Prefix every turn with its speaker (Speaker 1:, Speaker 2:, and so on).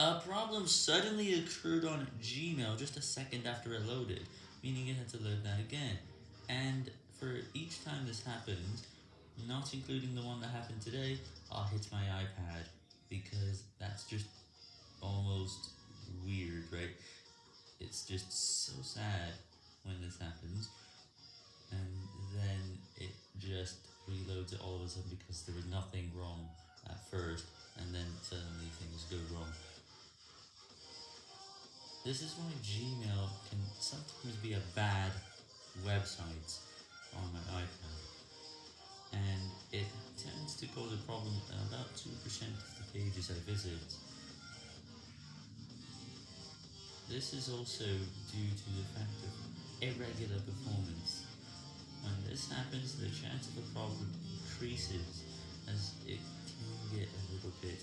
Speaker 1: A problem suddenly occurred on Gmail just a second after it loaded, meaning it had to load that again. And for each time this happens, not including the one that happened today, I'll hit my iPad, because that's just almost weird, right? It's just so sad when this happens, and then it just reloads it all of a sudden because there was nothing wrong at first, and then suddenly things go wrong. This is why Gmail can sometimes be a bad website on my iPad, and it tends to cause a problem about 2% of the pages I visit. This is also due to the fact of irregular performance. When this happens, the chance of a problem increases as it can get a little bit.